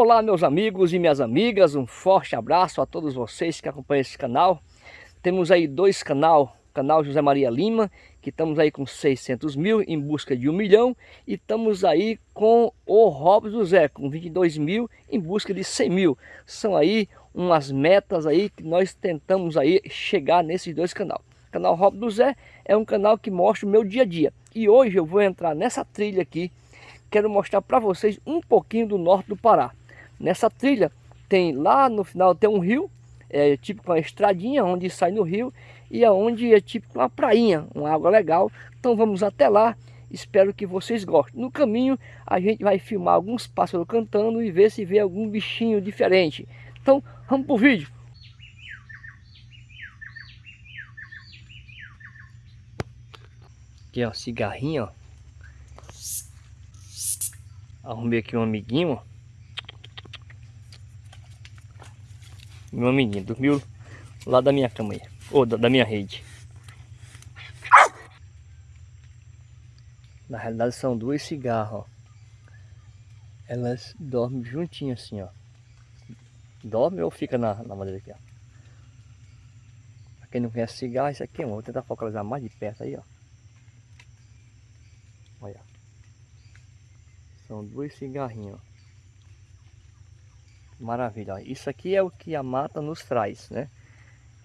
Olá meus amigos e minhas amigas, um forte abraço a todos vocês que acompanham esse canal. Temos aí dois canal, canal José Maria Lima, que estamos aí com 600 mil em busca de um milhão. E estamos aí com o Robson José, com 22 mil em busca de 100 mil. São aí umas metas aí que nós tentamos aí chegar nesses dois canais. O canal Robson José é um canal que mostra o meu dia a dia. E hoje eu vou entrar nessa trilha aqui, quero mostrar para vocês um pouquinho do norte do Pará. Nessa trilha tem lá no final tem um rio, é tipo uma estradinha onde sai no rio e aonde é tipo uma prainha, uma água legal. Então vamos até lá, espero que vocês gostem. No caminho a gente vai filmar alguns pássaros cantando e ver se vê algum bichinho diferente. Então vamos pro vídeo. Aqui ó, cigarrinho ó. Arrumei aqui um amiguinho ó. Meu amiguinho, dormiu lá da minha cama aí. Ou da, da minha rede. Na realidade são duas cigarros, ó. Elas dormem juntinhas assim, ó. Dorme ou fica na, na madeira aqui, ó. Pra quem não conhece cigarro, isso aqui, ó. Vou tentar focalizar mais de perto aí, ó. Olha. São dois cigarrinhos, ó. Maravilha, isso aqui é o que a mata nos traz, né?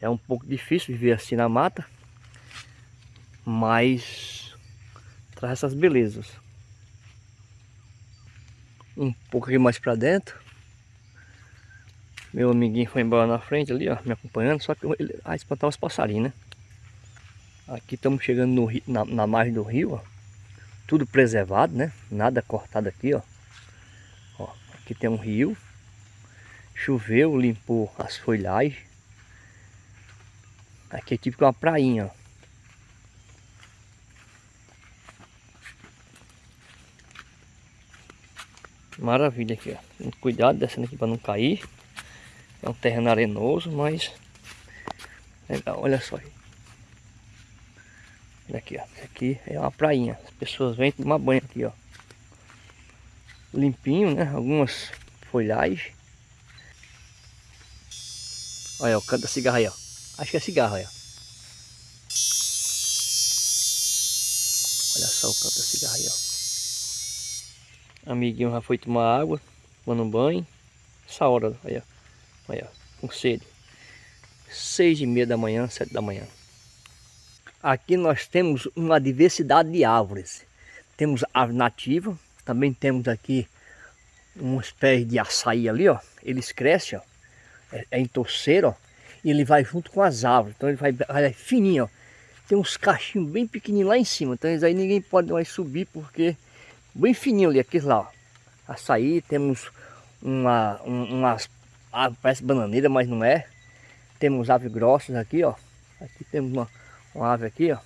É um pouco difícil viver assim na mata, mas traz essas belezas. Um aqui mais para dentro. Meu amiguinho foi embora na frente ali, ó, me acompanhando, só que ele ah, espantar os passarinhos, né? Aqui estamos chegando no, na, na margem do rio, ó. Tudo preservado, né? Nada cortado aqui, ó. ó aqui tem um rio. Choveu, limpou as folhagens. Aqui é tipo uma prainha, ó. Maravilha aqui, ó. Cuidado descendo aqui para não cair. É um terreno arenoso, mas legal, olha só. Olha aqui, ó. Aqui é uma prainha. As pessoas vêm tomar banho aqui, ó. Limpinho, né? Algumas folhagens. Olha o canto da cigarra aí, ó. Acho que é cigarro, olha. Olha só o canto da cigarra aí, ó. Amiguinho já foi tomar água, tomando banho. Essa hora, ó. Olha, com sede. Seis e meia da manhã, sete da manhã. Aqui nós temos uma diversidade de árvores. Temos árvore nativa, também temos aqui uns pés de açaí ali, ó. Eles crescem, ó é, é em torceiro, ó, e ele vai junto com as árvores, então ele vai, vai fininho, ó. Tem uns cachinhos bem pequenininhos lá em cima, então aí ninguém pode mais subir porque bem fininho ali, aqueles lá, ó. Açaí, temos uma, um, umas árvores, parece bananeira, mas não é. Temos aves grossas aqui, ó. Aqui temos uma, uma ave aqui, ó.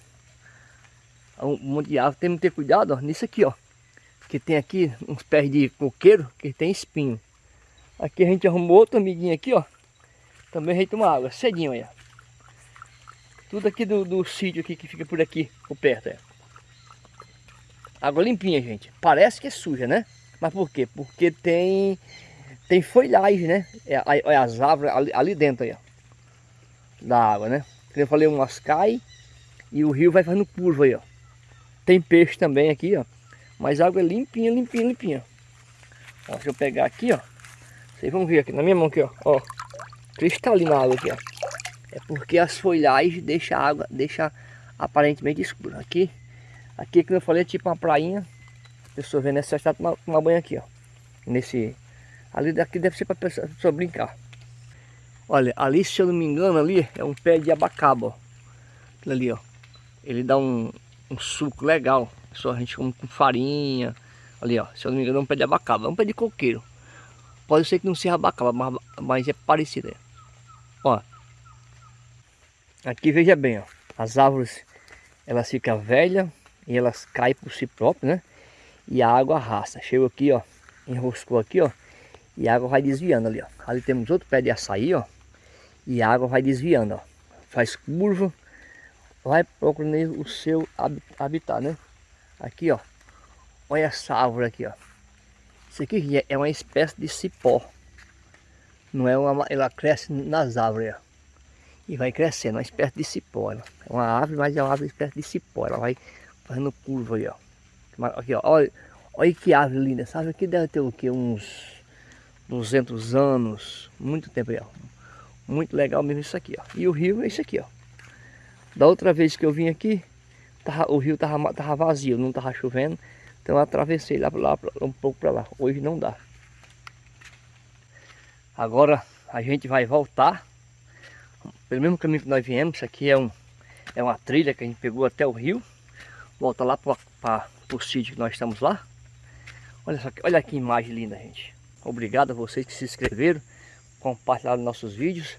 Um monte de árvore, temos que ter cuidado, ó, nisso aqui, ó. Porque tem aqui uns pés de coqueiro que tem espinho. Aqui a gente arrumou outro amiguinho aqui, ó. Também a gente toma água, cedinho aí. Tudo aqui do, do sítio aqui que fica por aqui, por perto, é. Água limpinha, gente. Parece que é suja, né? Mas por quê? Porque tem tem folhagem, né? É, é as árvores ali, ali, dentro aí, ó. Da água, né? Como eu falei, umas caem e o rio vai fazendo curva aí, ó. Tem peixe também aqui, ó. Mas a água é limpinha, limpinha, limpinha. Ó, deixa eu pegar aqui, ó. Vocês vão ver aqui na minha mão aqui, ó. ó cristalina a água aqui, ó. É porque as folhagens deixam a água, deixa aparentemente escura. Aqui, aqui como eu falei, é tipo uma prainha. A pessoa vem nessa está tomar, tomar banho aqui, ó. Nesse. Ali daqui deve ser para pessoa, pessoa brincar. Olha, ali se eu não me engano, ali é um pé de abacaba, ó. Aquilo ali, ó. Ele dá um, um suco legal. Só a gente come com farinha. Ali, ó. Se eu não me engano, é um pé de abacaba. É um pé de coqueiro. Pode ser que não seja abacaba, mas, mas é parecido. Ó. Aqui veja bem, ó. As árvores, elas ficam velhas e elas caem por si próprias, né? E a água arrasta. Chegou aqui, ó. Enroscou aqui, ó. E a água vai desviando ali, ó. Ali temos outro pé de açaí, ó. E a água vai desviando, ó. Faz curva. Vai procurando o seu habitat, né? Aqui, ó. Olha essa árvore aqui, ó. Isso aqui é uma espécie de cipó. Não é uma, ela cresce nas árvores. Ó. E vai crescendo, uma espécie de cipó. É uma árvore, mas é uma árvore espécie de cipó. Ela vai fazendo curva aí, ó. Aqui, ó. Olha, olha que árvore linda. Sabe aqui deve ter o quê? Uns 200 anos. Muito tempo aí, ó. Muito legal mesmo isso aqui, ó. E o rio é isso aqui, ó. Da outra vez que eu vim aqui, tava, o rio tava, tava vazio, não tava chovendo. Então eu atravessei lá, lá um pouco para lá. Hoje não dá. Agora a gente vai voltar pelo mesmo caminho que nós viemos. Isso aqui é, um, é uma trilha que a gente pegou até o rio. Volta lá para o sítio que nós estamos lá. Olha só, olha que imagem linda, gente. Obrigado a vocês que se inscreveram, compartilharam nossos vídeos.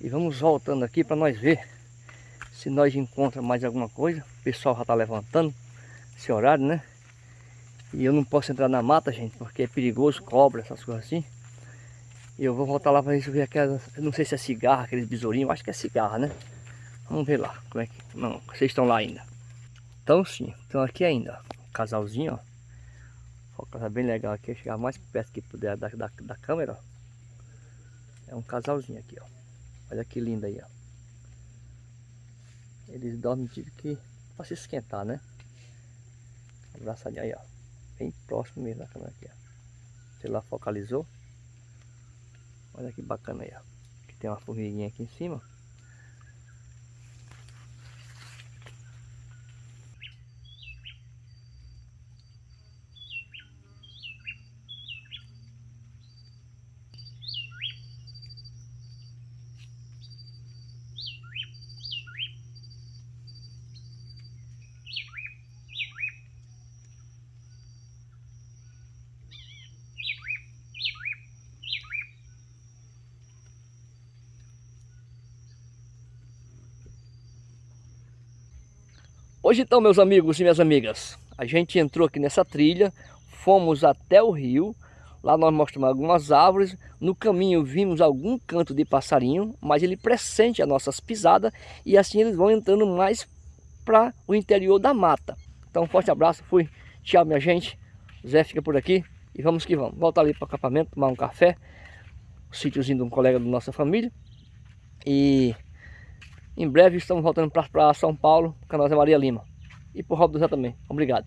E vamos voltando aqui para nós ver se nós encontramos mais alguma coisa. O pessoal já está levantando esse horário, né? E eu não posso entrar na mata, gente, porque é perigoso, cobra, essas coisas assim. Eu vou voltar lá para ver aquelas, não sei se é cigarra, aqueles besourinhos, acho que é cigarra, né? Vamos ver lá, como é que... Não, vocês estão lá ainda. Então sim, estão aqui ainda. Um casalzinho, ó. Foca bem legal aqui, chegar mais perto que puder da, da, da câmera, ó. É um casalzinho aqui, ó. Olha que lindo aí, ó. Eles dormem tipo que para se esquentar, né? Abraçadinho aí, ó bem próximo mesmo da câmera aqui, ó. Sei lá, focalizou. Olha que bacana aí, ó. Aqui tem uma formiguinha aqui em cima. Hoje então, meus amigos e minhas amigas, a gente entrou aqui nessa trilha, fomos até o rio, lá nós mostramos algumas árvores, no caminho vimos algum canto de passarinho, mas ele pressente as nossas pisadas e assim eles vão entrando mais para o interior da mata. Então, um forte abraço, fui, tchau minha gente, Zé fica por aqui e vamos que vamos. Volta ali para o acampamento, tomar um café, o sítiozinho de um colega da nossa família e em breve estamos voltando para São Paulo, a nossa Maria Lima. E por Rob do Zé também. Obrigado.